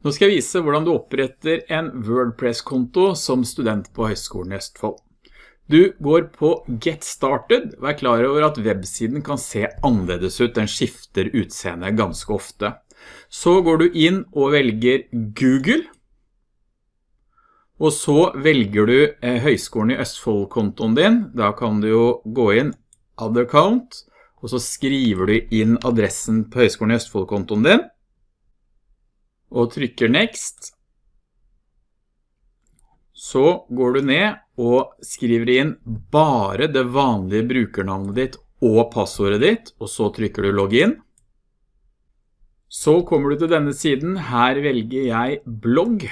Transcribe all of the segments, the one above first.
Nå skal jeg vise hvordan du oppretter en WordPress-konto som student på Høgskolen i Østfold. Du går på Get Started, vær klar over at websiden kan se annerledes ut, den skifter utseende ganske ofte. Så går du inn og velger Google, og så velger du eh, Høgskolen i Østfold-kontoen din, da kan du jo gå inn Other Account, og så skriver du inn adressen på Høgskolen i Østfold-kontoen din, og trykker Next, så går du ned og skriver inn bare det vanlige brukernavnet ditt og passordet ditt, og så trykker du Login. Så kommer du til denne siden, her velger jeg blogg,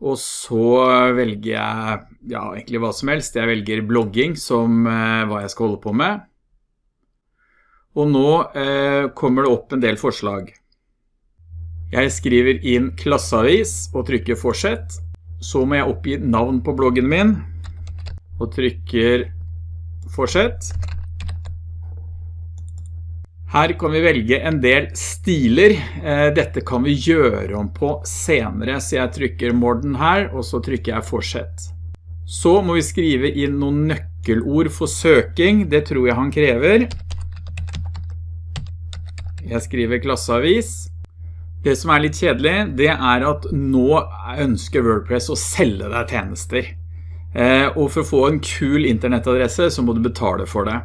og så velger jeg, ja, egentlig hva som helst, jeg velger blogging som eh, hva jeg skal holde på med. Og nå eh, kommer det opp en del forslag. Jeg skriver inn klasseavis og trykker fortsett. Så må jeg oppgi navn på bloggen min og trykker fortsett. Her kan vi velge en del stiler. Eh, dette kan vi gjøre om på senere, så jeg trykker Morden her, og så trykker jeg fortsett. Så må vi skrive inn noen nøkkelord for søking, det tror jeg han krever. Jeg skriver klasseavis. Det som er litt kjedelig, det er at nå ønsker WordPress å selge deg tjenester. Eh, og for å få en kul internettadresse så må du betale for det.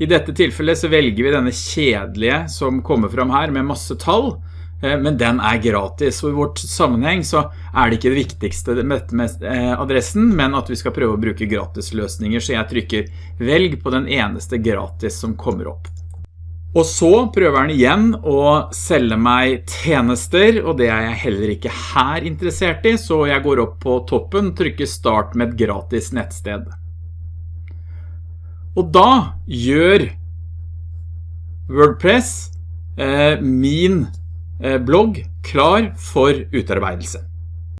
I dette tilfellet så velger vi denne kjedelige som kommer fram her med masse tall, eh, men den er gratis. Og i vårt sammenheng så er det ikke det viktigste med eh, adressen, men at vi skal prøve å bruke gratis løsninger, så jeg trykker velg på den eneste gratis som kommer opp. Og så prøver han igjen å selge meg tjenester, og det er jeg heller ikke her interessert i, så jeg går opp på toppen, trykker start med et gratis nettsted. Og da gjør WordPress eh, min eh, blogg klar for utarbeidelse.